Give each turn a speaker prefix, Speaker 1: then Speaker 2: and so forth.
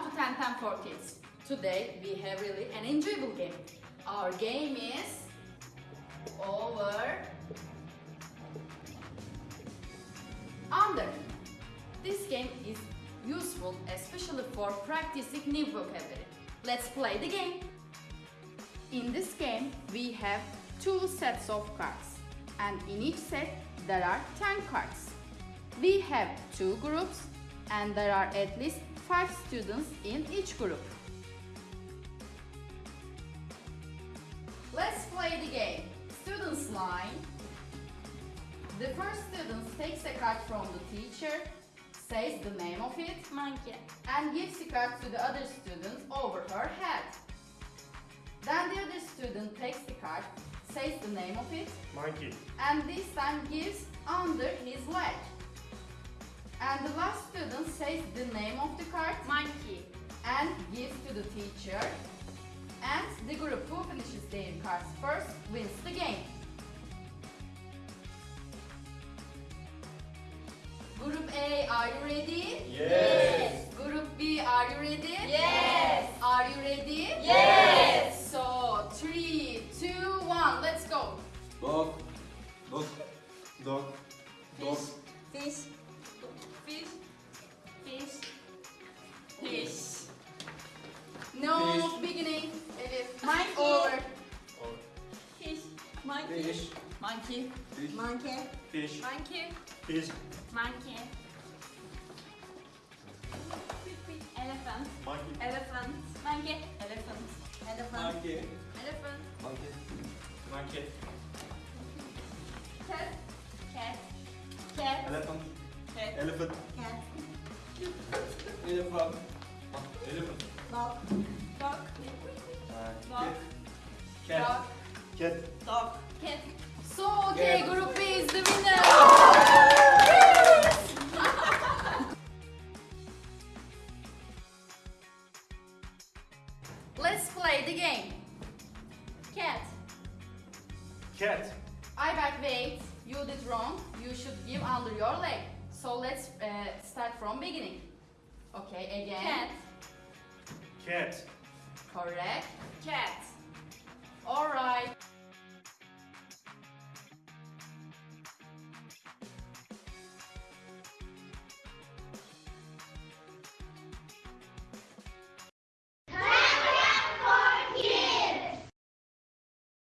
Speaker 1: 10 10 for kids. Today we have really an enjoyable game. Our game is over under. This game is useful especially for practicing new vocabulary. Let's play the game. In this game we have two sets of cards and in each set there are 10 cards. We have two groups and there are at least 5 students in each group. Let's play the game. Students line. The first student takes a card from the teacher, says the name of it,
Speaker 2: Monkey.
Speaker 1: and gives the card to the other student over her head. Then the other student takes the card, says the name of it,
Speaker 3: Monkey.
Speaker 1: and this time gives under student says the name of the card
Speaker 2: Monkey.
Speaker 1: and gives to the teacher. And the group who finishes their cards first wins the game. Group A, are you ready?
Speaker 3: Yes.
Speaker 1: Group B, are you ready?
Speaker 2: Yes.
Speaker 1: Are you ready?
Speaker 2: Yes.
Speaker 1: So, three, two, one, let's go.
Speaker 4: Dog. Dog. Dog. Dog.
Speaker 2: Monkey.
Speaker 1: Over.
Speaker 2: Fish. Monkey.
Speaker 4: Fish.
Speaker 2: Monkey.
Speaker 4: Fish.
Speaker 2: Monkey.
Speaker 3: Fish.
Speaker 2: Monkey.
Speaker 3: Fish.
Speaker 2: Monkey. Elephant.
Speaker 3: Monkey.
Speaker 2: Elephant. Monkey. Elephant. Elephant.
Speaker 4: Monkey.
Speaker 2: Elephant.
Speaker 4: Monkey.
Speaker 3: Monkey.
Speaker 2: Cat. Cat. Cat.
Speaker 4: Elephant.
Speaker 2: Cat.
Speaker 3: Elephant.
Speaker 2: Cat.
Speaker 4: Elephant. Elephant.
Speaker 2: Dog. Dog. Dog.
Speaker 4: Cat.
Speaker 1: Dog.
Speaker 3: Cat.
Speaker 2: Dog. Cat.
Speaker 1: So, okay,
Speaker 4: Yeah.
Speaker 1: Group B is the winner. Let's play the game.
Speaker 2: Cat.
Speaker 3: Cat.
Speaker 1: I back wait. You did wrong. You should give under your leg. So let's uh, start from beginning. Okay, again.
Speaker 2: Cat.
Speaker 3: Cat.
Speaker 1: Correct. Right.